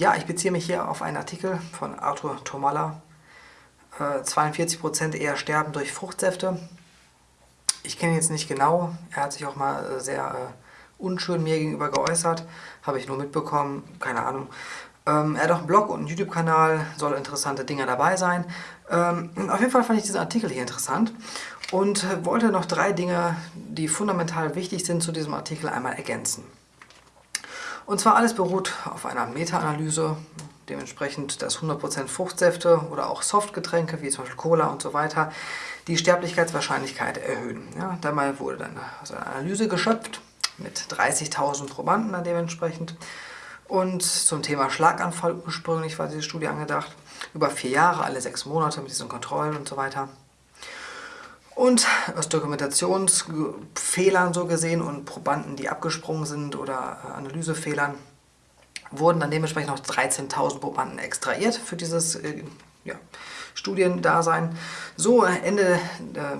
Ja, ich beziehe mich hier auf einen Artikel von Arthur Tomalla. Äh, 42% eher sterben durch Fruchtsäfte. Ich kenne ihn jetzt nicht genau. Er hat sich auch mal äh, sehr äh, unschön mir gegenüber geäußert. Habe ich nur mitbekommen. Keine Ahnung. Ähm, er hat auch einen Blog und einen YouTube-Kanal. Soll interessante Dinge dabei sein. Ähm, auf jeden Fall fand ich diesen Artikel hier interessant. Und äh, wollte noch drei Dinge, die fundamental wichtig sind zu diesem Artikel, einmal ergänzen. Und zwar alles beruht auf einer Meta-Analyse, dementsprechend, dass 100% Fruchtsäfte oder auch Softgetränke, wie zum Beispiel Cola und so weiter, die Sterblichkeitswahrscheinlichkeit erhöhen. Ja, dabei wurde dann also eine Analyse geschöpft mit 30.000 Probanden dann dementsprechend. Und zum Thema Schlaganfall ursprünglich war diese Studie angedacht. Über vier Jahre, alle sechs Monate mit diesen Kontrollen und so weiter. Und aus Dokumentationsfehlern so gesehen und Probanden, die abgesprungen sind oder äh, Analysefehlern, wurden dann dementsprechend noch 13.000 Probanden extrahiert für dieses äh, ja, Studiendasein. So, Ende äh,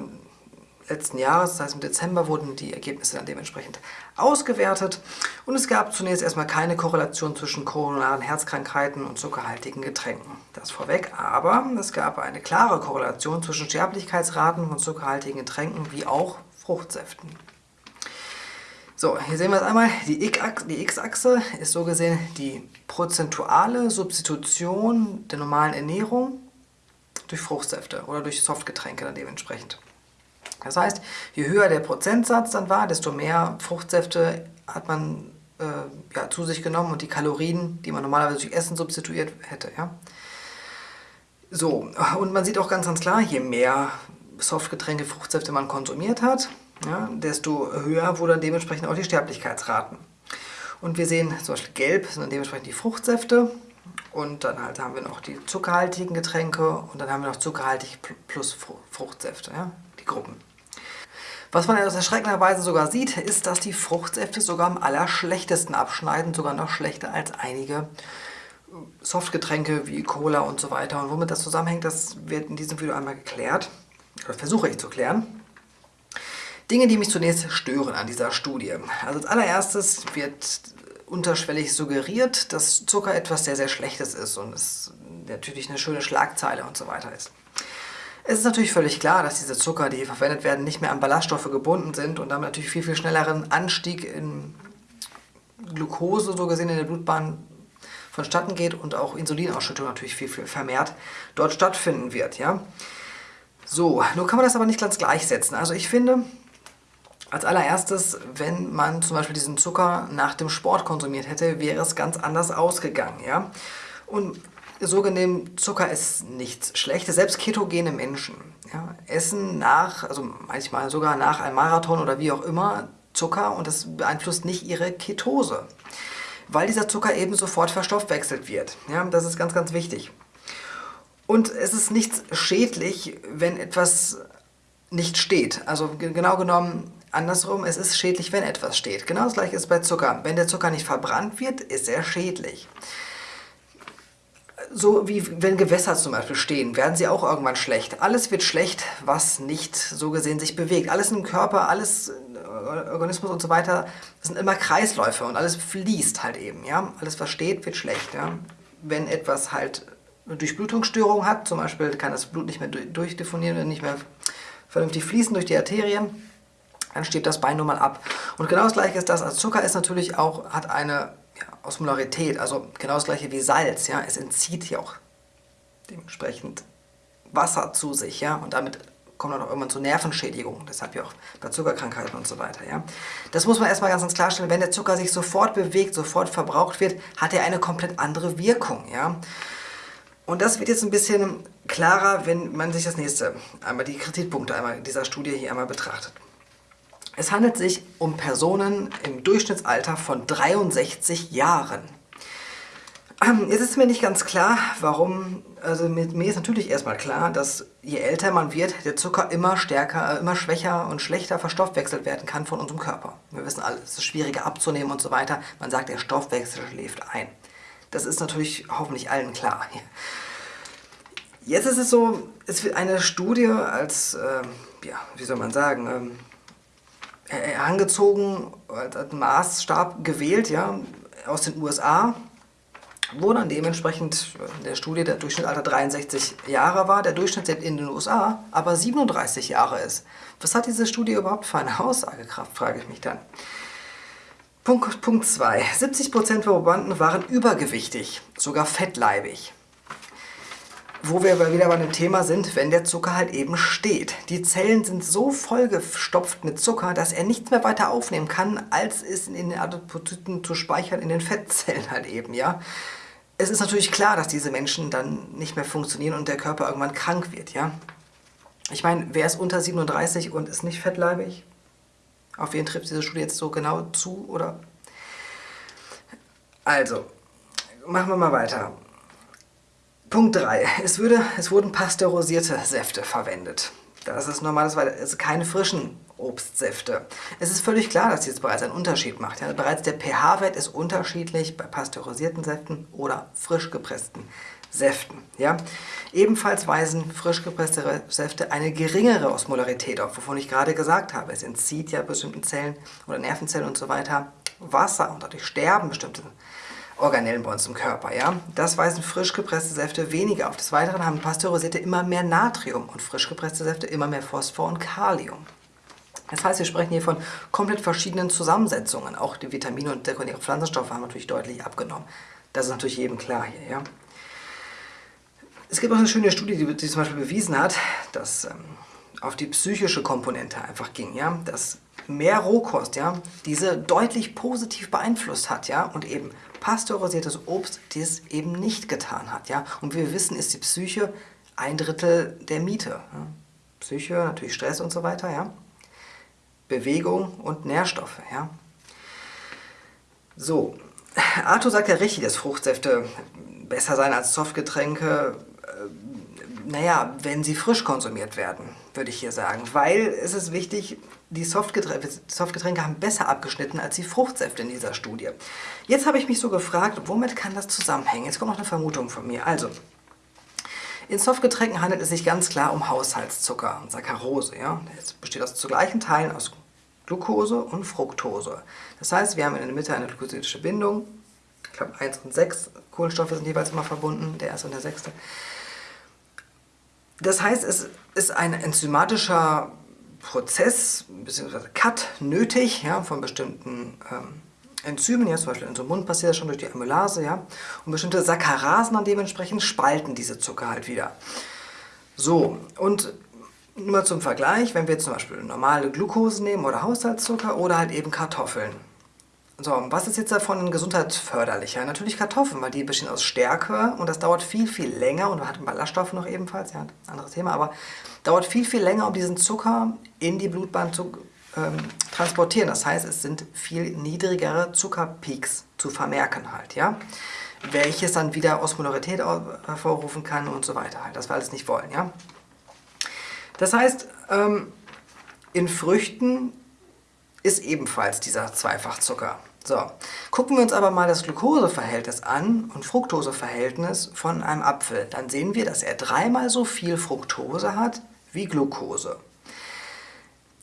letzten Jahres, das heißt im Dezember, wurden die Ergebnisse dann dementsprechend ausgewertet und es gab zunächst erstmal keine Korrelation zwischen koronaren Herzkrankheiten und zuckerhaltigen Getränken. Das vorweg, aber es gab eine klare Korrelation zwischen Sterblichkeitsraten von zuckerhaltigen Getränken wie auch Fruchtsäften. So, hier sehen wir es einmal, die X-Achse ist so gesehen die prozentuale Substitution der normalen Ernährung durch Fruchtsäfte oder durch Softgetränke dann dementsprechend. Das heißt, je höher der Prozentsatz dann war, desto mehr Fruchtsäfte hat man äh, ja, zu sich genommen und die Kalorien, die man normalerweise durch Essen substituiert hätte. Ja? So, und man sieht auch ganz, ganz klar, je mehr Softgetränke, Fruchtsäfte man konsumiert hat, ja, desto höher wurden dementsprechend auch die Sterblichkeitsraten. Und wir sehen zum Beispiel gelb sind dann dementsprechend die Fruchtsäfte und dann halt haben wir noch die zuckerhaltigen Getränke und dann haben wir noch zuckerhaltig plus Fruchtsäfte, ja, die Gruppen. Was man aus erschreckenderweise sogar sieht, ist, dass die Fruchtsäfte sogar am allerschlechtesten abschneiden, sogar noch schlechter als einige Softgetränke wie Cola und so weiter. Und womit das zusammenhängt, das wird in diesem Video einmal geklärt, oder versuche ich zu klären. Dinge, die mich zunächst stören an dieser Studie. Also als allererstes wird unterschwellig suggeriert, dass Zucker etwas sehr, sehr Schlechtes ist und es natürlich eine schöne Schlagzeile und so weiter ist. Es ist natürlich völlig klar, dass diese Zucker, die hier verwendet werden, nicht mehr an Ballaststoffe gebunden sind und damit natürlich viel, viel schnelleren Anstieg in Glucose, so gesehen in der Blutbahn, vonstatten geht und auch Insulinausschüttung natürlich viel, viel vermehrt dort stattfinden wird. Ja? So, nun kann man das aber nicht ganz gleichsetzen. Also ich finde, als allererstes, wenn man zum Beispiel diesen Zucker nach dem Sport konsumiert hätte, wäre es ganz anders ausgegangen. Ja? Und so gesehen, Zucker ist nichts Schlechtes. Selbst ketogene Menschen ja, essen nach, also manchmal sogar nach einem Marathon oder wie auch immer, Zucker und das beeinflusst nicht ihre Ketose. Weil dieser Zucker eben sofort verstoffwechselt wird. Ja, das ist ganz, ganz wichtig. Und es ist nichts schädlich, wenn etwas nicht steht. Also genau genommen andersrum, es ist schädlich, wenn etwas steht. Genau das gleiche ist bei Zucker. Wenn der Zucker nicht verbrannt wird, ist er schädlich. So wie wenn Gewässer zum Beispiel stehen, werden sie auch irgendwann schlecht. Alles wird schlecht, was nicht so gesehen sich bewegt. Alles im Körper, alles äh, Organismus und so weiter, das sind immer Kreisläufe und alles fließt halt eben. Ja? Alles was steht, wird schlecht. Ja? Wenn etwas halt eine Durchblutungsstörung hat, zum Beispiel kann das Blut nicht mehr durchdefonieren und nicht mehr vernünftig fließen durch die Arterien, dann steht das Bein nun mal ab. Und genau das gleiche ist das, also Zucker ist natürlich auch, hat eine ja, Osmolarität, also genau das gleiche wie Salz, ja, es entzieht ja auch dementsprechend Wasser zu sich, ja, und damit kommt dann auch irgendwann zu Nervenschädigungen, deshalb ja auch bei Zuckerkrankheiten und so weiter, ja. Das muss man erstmal ganz, ganz klarstellen, wenn der Zucker sich sofort bewegt, sofort verbraucht wird, hat er eine komplett andere Wirkung, ja. Und das wird jetzt ein bisschen klarer, wenn man sich das nächste, einmal die Kritikpunkte einmal dieser Studie hier einmal betrachtet. Es handelt sich um Personen im Durchschnittsalter von 63 Jahren. Ähm, jetzt ist mir nicht ganz klar, warum, also mit mir ist natürlich erstmal klar, dass je älter man wird, der Zucker immer stärker, immer schwächer und schlechter verstoffwechselt werden kann von unserem Körper. Wir wissen alle, es ist schwieriger abzunehmen und so weiter. Man sagt, der Stoffwechsel schläft ein. Das ist natürlich hoffentlich allen klar. Jetzt ist es so, es wird eine Studie als, äh, ja, wie soll man sagen, ähm, herangezogen, als Maßstab gewählt, ja, aus den USA. wo dann dementsprechend in der Studie der Durchschnittsalter 63 Jahre war, der Durchschnitt in den USA aber 37 Jahre ist. Was hat diese Studie überhaupt für eine Aussagekraft, frage ich mich dann. Punkt 2. 70% der Probanden waren übergewichtig, sogar fettleibig. Wo wir wieder bei einem Thema sind, wenn der Zucker halt eben steht. Die Zellen sind so vollgestopft mit Zucker, dass er nichts mehr weiter aufnehmen kann, als es in den Adipozyten zu speichern, in den Fettzellen halt eben, ja. Es ist natürlich klar, dass diese Menschen dann nicht mehr funktionieren und der Körper irgendwann krank wird, ja. Ich meine, wer ist unter 37 und ist nicht fettleibig? Auf wen trifft diese Studie jetzt so genau zu, oder? Also, machen wir mal weiter. Punkt 3. Es, würde, es wurden pasteurisierte Säfte verwendet. Das ist normalerweise keine frischen Obstsäfte. Es ist völlig klar, dass jetzt bereits einen Unterschied macht. Ja, bereits der pH-Wert ist unterschiedlich bei pasteurisierten Säften oder frisch gepressten Säften. Ja? Ebenfalls weisen frisch gepresste Säfte eine geringere Osmolarität auf, wovon ich gerade gesagt habe. Es entzieht ja bestimmten Zellen oder Nervenzellen und so weiter Wasser und dadurch sterben bestimmte Organellen bei uns im Körper. Ja? Das weisen frisch gepresste Säfte weniger auf. Des Weiteren haben pasteurisierte immer mehr Natrium und frisch gepresste Säfte immer mehr Phosphor und Kalium. Das heißt, wir sprechen hier von komplett verschiedenen Zusammensetzungen. Auch die Vitamine und sekundäre Pflanzenstoffe haben natürlich deutlich abgenommen. Das ist natürlich jedem klar hier. Ja? Es gibt auch eine schöne Studie, die, die zum Beispiel bewiesen hat, dass ähm, auf die psychische Komponente einfach ging. Ja? Dass mehr Rohkost ja, diese deutlich positiv beeinflusst hat ja? und eben pasteurisiertes Obst dies eben nicht getan hat. Ja? Und wie wir wissen, ist die Psyche ein Drittel der Miete. Ja? Psyche, natürlich Stress und so weiter, ja. Bewegung und Nährstoffe, ja. So, Arthur sagt ja richtig, dass Fruchtsäfte besser sein als Softgetränke, naja, wenn sie frisch konsumiert werden, würde ich hier sagen. Weil es ist wichtig, die Softgetränke, Softgetränke haben besser abgeschnitten als die Fruchtsäfte in dieser Studie. Jetzt habe ich mich so gefragt, womit kann das zusammenhängen? Jetzt kommt noch eine Vermutung von mir. Also, in Softgetränken handelt es sich ganz klar um Haushaltszucker, Saccharose. Ja? Das besteht aus zu gleichen Teilen aus Glucose und Fructose. Das heißt, wir haben in der Mitte eine glucosidische Bindung. Ich glaube, 1 und 6 Kohlenstoffe sind jeweils immer verbunden, der erste und der sechste. Das heißt, es ist ein enzymatischer Prozess bzw. Cut nötig ja, von bestimmten ähm, Enzymen, ja, zum Beispiel in so Mund passiert das schon durch die Amylase, ja, und bestimmte Saccarasen dann dementsprechend spalten diese Zucker halt wieder. So, und nur zum Vergleich, wenn wir jetzt zum Beispiel normale Glucose nehmen oder Haushaltszucker oder halt eben Kartoffeln. So, was ist jetzt davon gesundheitsförderlicher? Natürlich Kartoffeln, weil die bestehen aus Stärke und das dauert viel, viel länger und hat Ballaststoffe noch ebenfalls, ja, anderes Thema, aber dauert viel, viel länger, um diesen Zucker in die Blutbahn zu ähm, transportieren. Das heißt, es sind viel niedrigere Zuckerpeaks zu vermerken halt, ja, welches dann wieder Osmolarität hervorrufen kann und so weiter halt, das wir alles nicht wollen, ja. Das heißt, ähm, in Früchten ist ebenfalls dieser Zweifachzucker. So, gucken wir uns aber mal das Glukoseverhältnis an und Fructoseverhältnis von einem Apfel. Dann sehen wir, dass er dreimal so viel Fructose hat wie Glucose.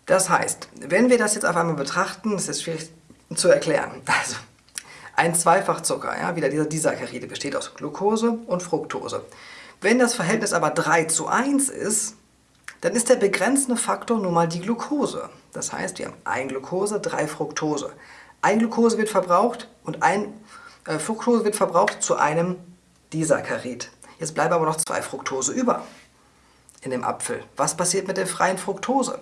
Das heißt, wenn wir das jetzt auf einmal betrachten, ist schwierig zu erklären. Also, ein Zweifachzucker, ja, wieder dieser Disaccharide, besteht aus Glucose und Fructose. Wenn das Verhältnis aber 3 zu 1 ist, dann ist der begrenzende Faktor nun mal die Glucose. Das heißt, wir haben ein Glucose, drei Fructose. Ein Glucose wird verbraucht und ein äh, Fructose wird verbraucht zu einem Disaccharid. Jetzt bleiben aber noch zwei Fructose über in dem Apfel. Was passiert mit der freien Fructose?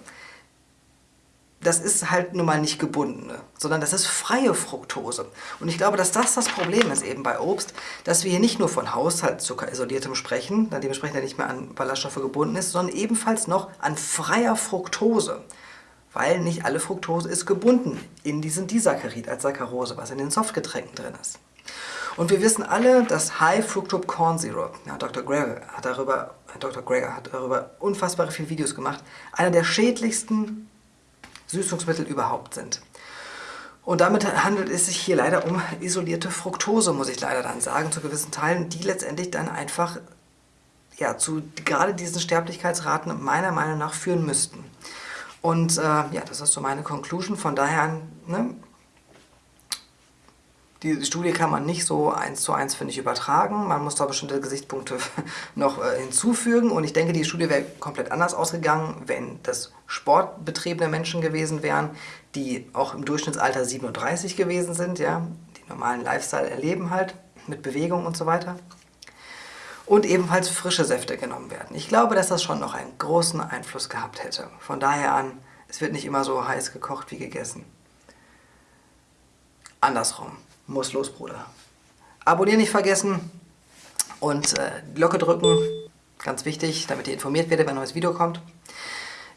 das ist halt nun mal nicht gebundene, sondern das ist freie Fructose. Und ich glaube, dass das das Problem ist eben bei Obst, dass wir hier nicht nur von Haushaltszucker-isoliertem sprechen, dann dementsprechend nicht mehr an Ballaststoffe gebunden ist, sondern ebenfalls noch an freier Fructose. Weil nicht alle Fructose ist gebunden in diesen Disaccharid als Saccharose, was in den Softgetränken drin ist. Und wir wissen alle, dass High Fructose Corn Syrup, ja, Dr. Greger hat darüber, Dr. Greger hat darüber unfassbar viele Videos gemacht, einer der schädlichsten Süßungsmittel überhaupt sind. Und damit handelt es sich hier leider um isolierte Fructose, muss ich leider dann sagen, zu gewissen Teilen, die letztendlich dann einfach ja, zu gerade diesen Sterblichkeitsraten meiner Meinung nach führen müssten. Und äh, ja, das ist so meine Conclusion. Von daher, ne, Die Studie kann man nicht so eins zu eins, finde ich, übertragen. Man muss da bestimmte Gesichtspunkte noch äh, hinzufügen. Und ich denke, die Studie wäre komplett anders ausgegangen, wenn das sportbetriebene Menschen gewesen wären, die auch im Durchschnittsalter 37 gewesen sind, ja, die normalen Lifestyle erleben halt, mit Bewegung und so weiter. Und ebenfalls frische Säfte genommen werden. Ich glaube, dass das schon noch einen großen Einfluss gehabt hätte. Von daher an, es wird nicht immer so heiß gekocht wie gegessen. Andersrum. Muss los, Bruder. Abonnieren nicht vergessen und äh, Glocke drücken, ganz wichtig, damit ihr informiert werdet, wenn ein neues Video kommt.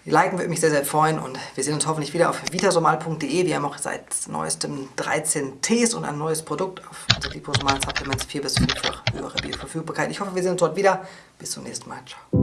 Liken würde mich sehr, sehr freuen und wir sehen uns hoffentlich wieder auf vitasomal.de. Wir haben auch seit neuestem 13 Tees und ein neues Produkt auf also Liposomal Supplements 4 bis 5-fach höhere Bioverfügbarkeit. Ich hoffe, wir sehen uns dort wieder. Bis zum nächsten Mal. Ciao.